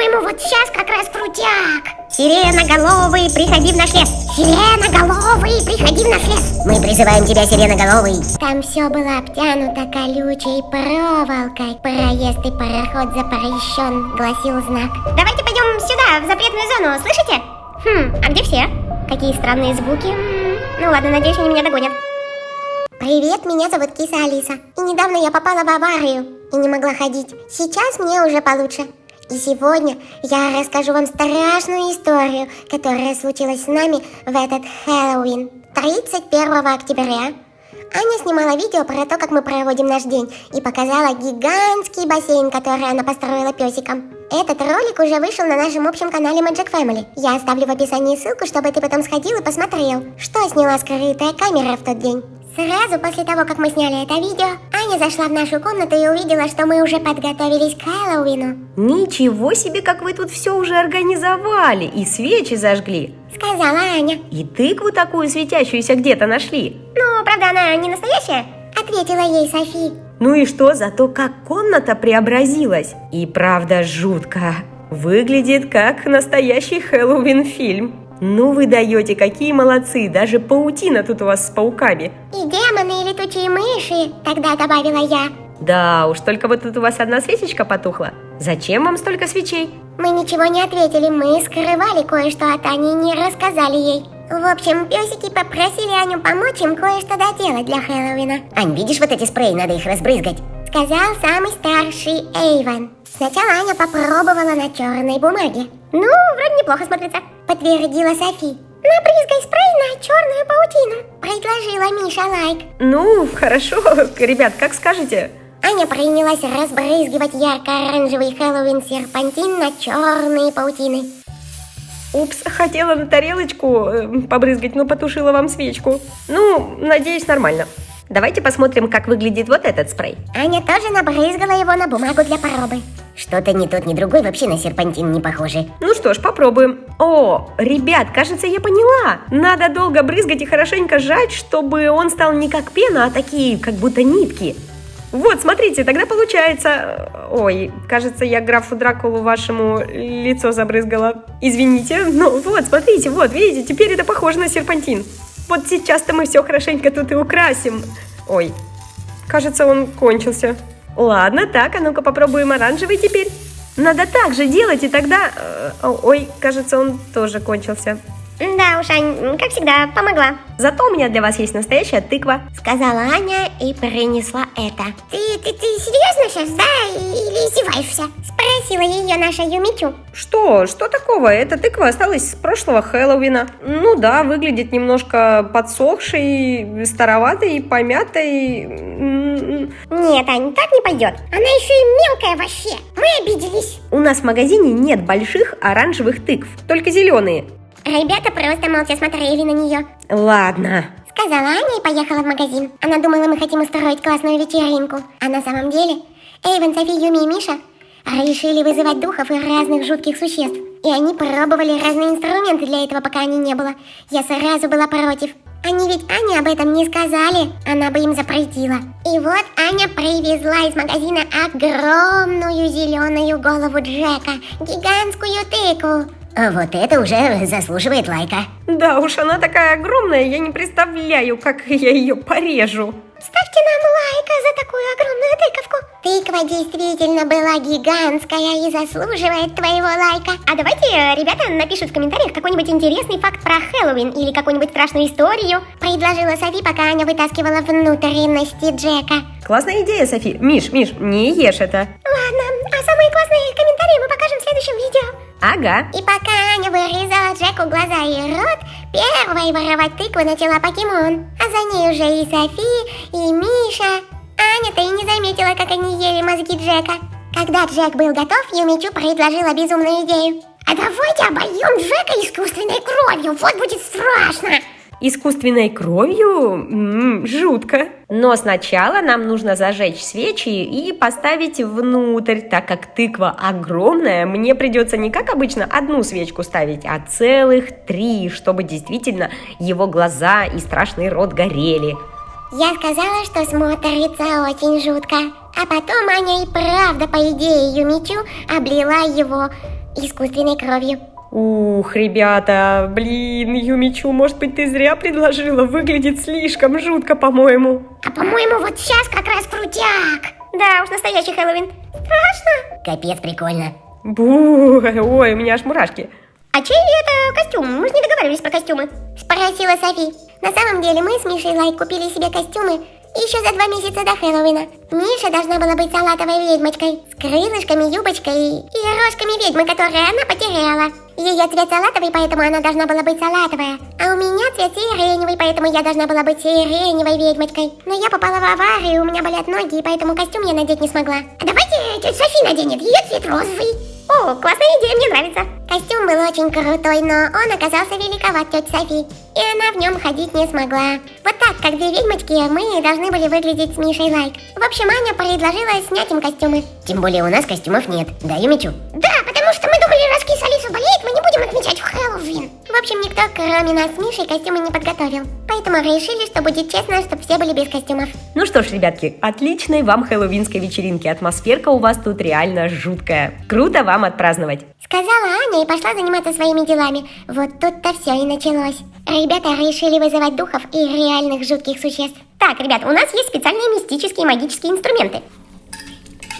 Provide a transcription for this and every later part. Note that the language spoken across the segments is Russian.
По-моему, вот сейчас как раз крутяк. Сиреноголовый, приходи в наш лес. Сиреноголовый, приходи в наш лес. Мы призываем тебя, сиреноголовый. Там все было обтянуто колючей проволокой. Проезд и пароход запрещен, гласил знак. Давайте пойдем сюда, в запретную зону, слышите? Хм, а где все? Какие странные звуки. Ну ладно, надеюсь, они меня догонят. Привет, меня зовут Киса Алиса. И недавно я попала в аварию и не могла ходить. Сейчас мне уже получше. И сегодня я расскажу вам страшную историю, которая случилась с нами в этот Хэллоуин. 31 октября Аня снимала видео про то, как мы проводим наш день, и показала гигантский бассейн, который она построила песиком. Этот ролик уже вышел на нашем общем канале Magic Family. Я оставлю в описании ссылку, чтобы ты потом сходил и посмотрел, что сняла скрытая камера в тот день. Сразу после того, как мы сняли это видео, Аня зашла в нашу комнату и увидела, что мы уже подготовились к Хэллоуину. Ничего себе, как вы тут все уже организовали и свечи зажгли. Сказала Аня. И тыкву такую светящуюся где-то нашли. Ну, правда, она не настоящая? Ответила ей Софи. Ну и что, зато как комната преобразилась. И правда жутко. Выглядит как настоящий Хэллоуин-фильм. Ну вы даете, какие молодцы, даже паутина тут у вас с пауками. И демоны, и летучие мыши, тогда добавила я. Да уж, только вот тут у вас одна свечечка потухла. Зачем вам столько свечей? Мы ничего не ответили, мы скрывали кое-что от Ани и не рассказали ей. В общем, песики попросили Аню помочь им кое-что доделать для Хэллоуина. Ань, видишь вот эти спреи, надо их разбрызгать. Сказал самый старший Эйвен. Сначала Аня попробовала на черной бумаге. Ну, вроде неплохо смотрится, подтвердила Софи. Набрызгай спрей на черную паутину, предложила Миша Лайк. Ну, хорошо, ребят, как скажете. Аня принялась разбрызгивать ярко-оранжевый Хэллоуин серпантин на черные паутины. Упс, хотела на тарелочку э, побрызгать, но потушила вам свечку. Ну, надеюсь, нормально. Давайте посмотрим, как выглядит вот этот спрей. Аня тоже набрызгала его на бумагу для пробы. Что-то ни тот, ни другой вообще на серпантин не похожи. Ну что ж, попробуем. О, ребят, кажется, я поняла. Надо долго брызгать и хорошенько сжать, чтобы он стал не как пена, а такие, как будто нитки. Вот, смотрите, тогда получается... Ой, кажется, я графу Дракулу вашему лицо забрызгала. Извините, ну вот, смотрите, вот, видите, теперь это похоже на серпантин. Вот сейчас-то мы все хорошенько тут и украсим. Ой, кажется, он кончился. Ладно, так, а ну-ка попробуем оранжевый теперь. Надо так же делать, и тогда... Э, ой, кажется, он тоже кончился. Да уж, Ань, как всегда, помогла. Зато у меня для вас есть настоящая тыква. Сказала Аня и принесла это. Ты, ты, ты серьезно сейчас, да? Или издеваешься? Спросила ее наша Юмичу. Что? Что такого? Эта тыква осталась с прошлого Хэллоуина. Ну да, выглядит немножко подсохшей, староватой, помятой. Нет, Ань, так не пойдет. Она еще и мелкая вообще. Мы обиделись. У нас в магазине нет больших оранжевых тыкв, только зеленые. Ребята просто молча смотрели на нее. Ладно. Сказала Аня и поехала в магазин. Она думала, мы хотим устроить классную вечеринку. А на самом деле, Эйвен, Софи, Юми и Миша решили вызывать духов и разных жутких существ. И они пробовали разные инструменты для этого, пока они не было. Я сразу была против. Они ведь Ане об этом не сказали, она бы им запретила. И вот Аня привезла из магазина огромную зеленую голову Джека, гигантскую тыкву. А вот это уже заслуживает лайка. Да уж, она такая огромная, я не представляю, как я ее порежу. Ставьте нам лайка за такую огромную тыковку. Тыква действительно была гигантская и заслуживает твоего лайка. А давайте ребята напишут в комментариях какой-нибудь интересный факт про Хэллоуин или какую-нибудь страшную историю. Предложила Софи, пока Аня вытаскивала внутренности Джека. Классная идея, Софи. Миш, Миш, не ешь это. Ладно, а самые классные комментарии мы покажем в следующем видео. Ага. И пока Аня вырезала Джеку глаза и рот, первой воровать тыкву начала покемон. За ней уже и Софи, и Миша. Аня-то и не заметила, как они ели мозги Джека. Когда Джек был готов, Юмичу предложила безумную идею. А давайте обольем Джека искусственной кровью, вот будет страшно. Искусственной кровью? М -м, жутко. Но сначала нам нужно зажечь свечи и поставить внутрь, так как тыква огромная, мне придется не как обычно одну свечку ставить, а целых три, чтобы действительно его глаза и страшный рот горели. Я сказала, что смотрится очень жутко. А потом Аня и правда, по идее Юмичу, облила его искусственной кровью. Ух, ребята, блин, Юмичу, может быть, ты зря предложила? Выглядит слишком жутко, по-моему. А по-моему, вот сейчас как раз крутяк. Да уж, настоящий Хэллоуин. Страшно. Капец, прикольно. Бу, ой, у меня аж мурашки. А чей это костюм? Мы же не договаривались про костюмы. Спросила Софи. На самом деле мы с Мишей Лайк купили себе костюмы еще за два месяца до Хэллоуина. Миша должна была быть салатовой ведьмочкой. С крылышками, юбочкой и рожками ведьмы, которые она потеряла. Ее цвет салатовый, поэтому она должна была быть салатовая. А у меня цвет сиреневый, поэтому я должна была быть сиреневой ведьмочкой. Но я попала в аварию, у меня болят ноги, и поэтому костюм я надеть не смогла. А давайте тетя Софи наденет, ее цвет розовый. О, классная идея, мне нравится. Костюм был очень крутой, но он оказался великоват, тетя Софи. И она в нем ходить не смогла. Вот так, как две ведьмочки, мы должны были выглядеть с Мишей Лайк. В общем, Аня предложила снять им костюмы. Тем более у нас костюмов нет, да, Юмичу? Да, потому что мы думали, раз киса Алиса болеет, мы не будем отмечать в Хэллоуин. В общем, никто, кроме нас с Мишей, костюмы не подготовил. Поэтому решили, что будет честно, чтобы все были без костюмов. Ну что ж, ребятки, отличной вам хэллоуинской вечеринки. Атмосферка у вас тут реально жуткая. Круто вам отпраздновать. Сказала Аня и пошла заниматься своими делами. Вот тут-то все и началось. Ребята решили вызывать духов и реальных жутких существ. Так, ребята, у нас есть специальные мистические магические инструменты.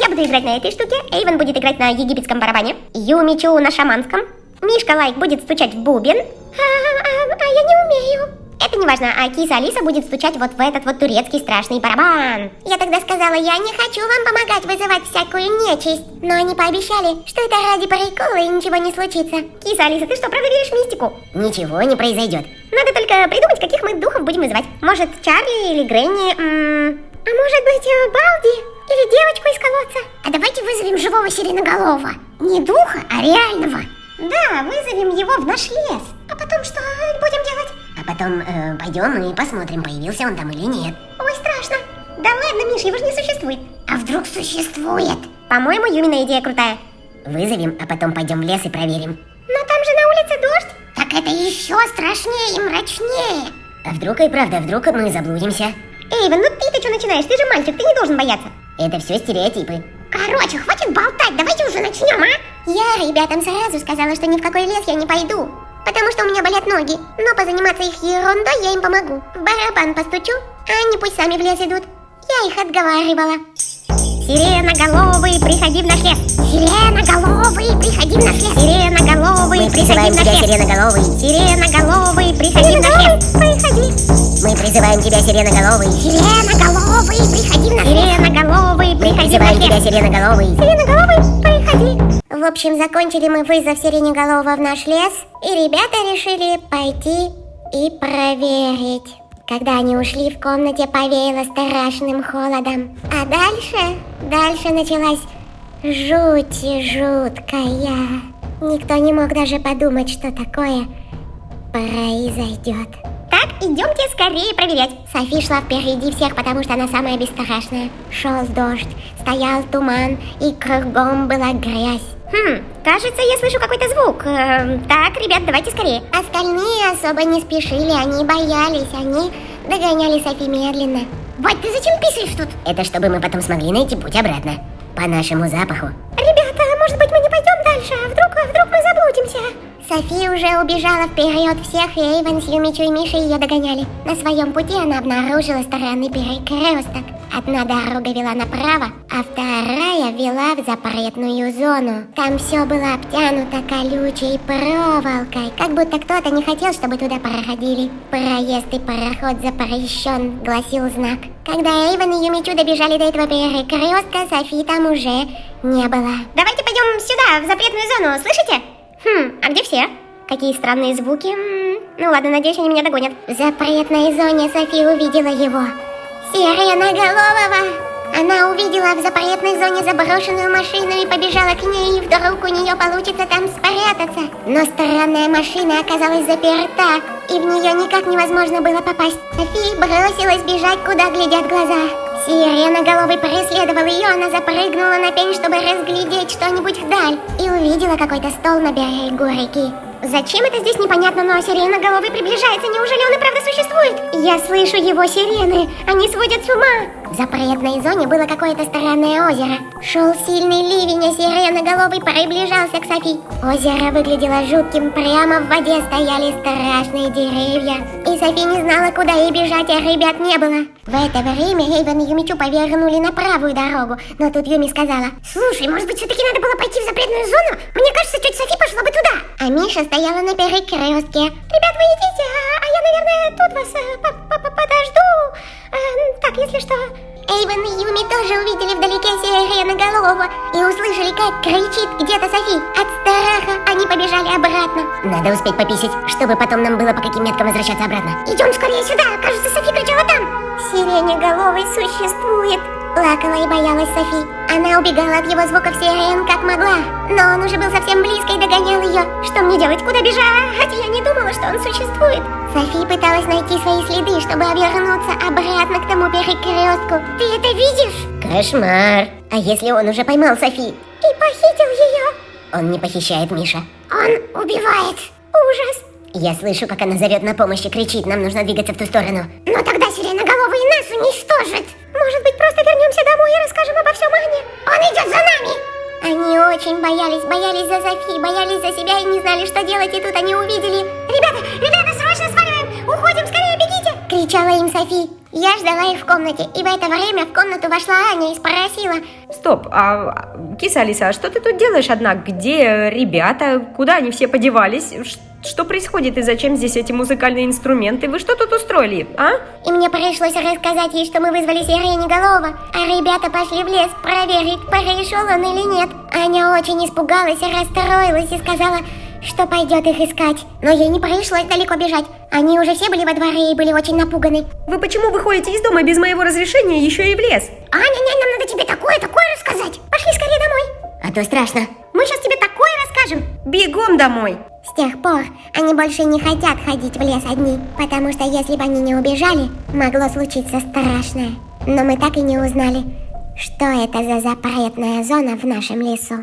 Я буду играть на этой штуке, Эйвен будет играть на египетском барабане, Юмичу на шаманском, Мишка Лайк будет стучать в бубен, а, а, а я не умею. Это не важно, а киса Алиса будет стучать вот в этот вот турецкий страшный барабан. Я тогда сказала, я не хочу вам помогать вызывать всякую нечисть. Но они пообещали, что это ради прикола и ничего не случится. Киса Алиса, ты что, правда веришь в мистику? Ничего не произойдет. Надо только придумать, каких мы духов будем вызывать. Может, Чарли или Гренни? -м а может быть, э, Балди? Или девочку из колодца? А давайте вызовем живого сиреноголового. Не духа, а реального. Да, вызовем его в наш лес. А потом что будем делать? А потом э, пойдем и посмотрим, появился он там или нет. Ой, страшно. Да ладно, Миш, его же не существует. А вдруг существует? По-моему, Юмина идея крутая. Вызовем, а потом пойдем в лес и проверим. Но там же на улице дождь. Так это еще страшнее и мрачнее. А вдруг и правда, вдруг мы заблудимся? Эйвен, ну ты-то что начинаешь? Ты же мальчик, ты не должен бояться. Это все стереотипы. Короче, хватит болтать, давайте уже начнем, а? Я ребятам сразу сказала, что ни в какой лес я не пойду. Потому что у меня болят ноги. Но позаниматься их ерундой я им помогу. В барабан постучу, а они пусть сами в лес идут. Я их отговаривала. Сиреноголовый, приходи в наш лес. Сиреноголовый, приходи в наш лес. Сиреноголовый, приходи в наш лес. Сиреноголовый. Сиреноголовый, приходи в наш лес. Приходи. Мы призываем тебя, сиреноголовый. Сиреноголовый, приходи в наш лес. Сиреноголовый, приходи наш лес. тебя, сиреноголовый. Сиреноголовый, приходи. В общем, закончили мы вызов сиреноголового в наш лес, и ребята решили пойти и проверить. Когда они ушли, в комнате повеяло страшным холодом. А дальше, дальше началась жуть жуткая. Никто не мог даже подумать, что такое произойдет. Так, идемте скорее проверять. Софи шла впереди всех, потому что она самая бесстрашная. Шел дождь, стоял туман, и кругом была грязь. Хм, кажется, я слышу какой-то звук. Э, так, ребят, давайте скорее. Остальные особо не спешили, они боялись, они догоняли Софи медленно. Бать, ты зачем писаешь тут? Это чтобы мы потом смогли найти путь обратно. По нашему запаху. Ребята, может быть мы не пойдем дальше? А вдруг, а вдруг мы заблудимся? Софи уже убежала вперед всех, и Эйвен с Юмичу и Мишей ее догоняли. На своем пути она обнаружила странный перекресток. Одна дорога вела направо, а вторая вела в запретную зону. Там все было обтянуто колючей проволокой, как будто кто-то не хотел, чтобы туда проходили. Проезд и пароход запрещен, гласил знак. Когда Эйвен и Юмичу добежали до этого перекрестка, Софи там уже не было. Давайте пойдем сюда, в запретную зону, слышите? Хм, а где все? Какие странные звуки. Ну ладно, надеюсь, они меня догонят. В запретной зоне Софи увидела его. Сиреноголового! Она увидела в запретной зоне заброшенную машину и побежала к ней, и вдруг у нее получится там спрятаться. Но странная машина оказалась заперта, и в нее никак невозможно было попасть. Софи бросилась бежать, куда глядят глаза. Сиреноголовый преследовал ее, она запрыгнула на пень, чтобы разглядеть что-нибудь вдаль, и увидела какой-то стол на берегу реки. Зачем это здесь непонятно, но сиреноголовый приближается. Неужели он и правда существует? Я слышу его сирены. Они сводят с ума. В запретной зоне было какое-то странное озеро. Шел сильный ливень, а сиреноголовый приближался к Софи. Озеро выглядело жутким. Прямо в воде стояли страшные деревья. И Софи не знала, куда ей бежать, а ребят не было. В это время Эйвен и Юмичу повернули на правую дорогу. Но тут Юми сказала, «Слушай, может быть, все-таки надо было пойти в запретную зону? Мне кажется, тетя Софи пошла бы туда». А Миша стояла на перекрестке. «Ребят, вы идите, а, а я, наверное, тут вас э, подожду. Если что...» Эйвен и Юми тоже увидели вдалеке сиреноголового и услышали, как кричит где-то Софи. От страха они побежали обратно. Надо успеть пописать, чтобы потом нам было по каким меткам возвращаться обратно. Идем скорее сюда, кажется, Софи кричала там. Сиреноголовый существует. Плакала и боялась Софи. Она убегала от его звуков сирен как могла. Но он уже был совсем близко и догонял ее. Что мне делать? Куда бежать? Я не думала, что он существует. Софи пыталась найти свои следы, чтобы вернуться обратно к тому перекрестку. Ты это видишь? Кошмар. А если он уже поймал Софи? И похитил ее? Он не похищает Миша. Он убивает. Ужас. Я слышу, как она зовет на помощь и кричит, нам нужно двигаться в ту сторону. Но тогда сиреноголовый нас уничтожит. Может быть, просто вернемся домой и расскажем обо всем Ане? Он идет за нами! Они очень боялись, боялись за Софи, боялись за себя и не знали, что делать, и тут они увидели. Ребята, ребята, срочно сваливаем! Уходим, скорее бегите! Кричала им Софи. Я ждала их в комнате, и в это время в комнату вошла Аня и спросила. Стоп, а киса Алиса, а что ты тут делаешь одна? Где ребята? Куда они все подевались? Что происходит и зачем здесь эти музыкальные инструменты? Вы что тут устроили, а? И мне пришлось рассказать ей, что мы вызвали Сиреноголова, а ребята пошли в лес проверить, пришел он или нет. Аня очень испугалась и расстроилась и сказала, что пойдет их искать. Но ей не пришлось далеко бежать. Они уже все были во дворе и были очень напуганы. Вы почему выходите из дома без моего разрешения еще и в лес? Аня, нянь, нам надо тебе такое, такое рассказать. Пошли скорее домой. А то страшно. Мы сейчас тебе такое расскажем. Бегом домой. С тех пор они больше не хотят ходить в лес одни, потому что если бы они не убежали, могло случиться страшное. Но мы так и не узнали, что это за запретная зона в нашем лесу.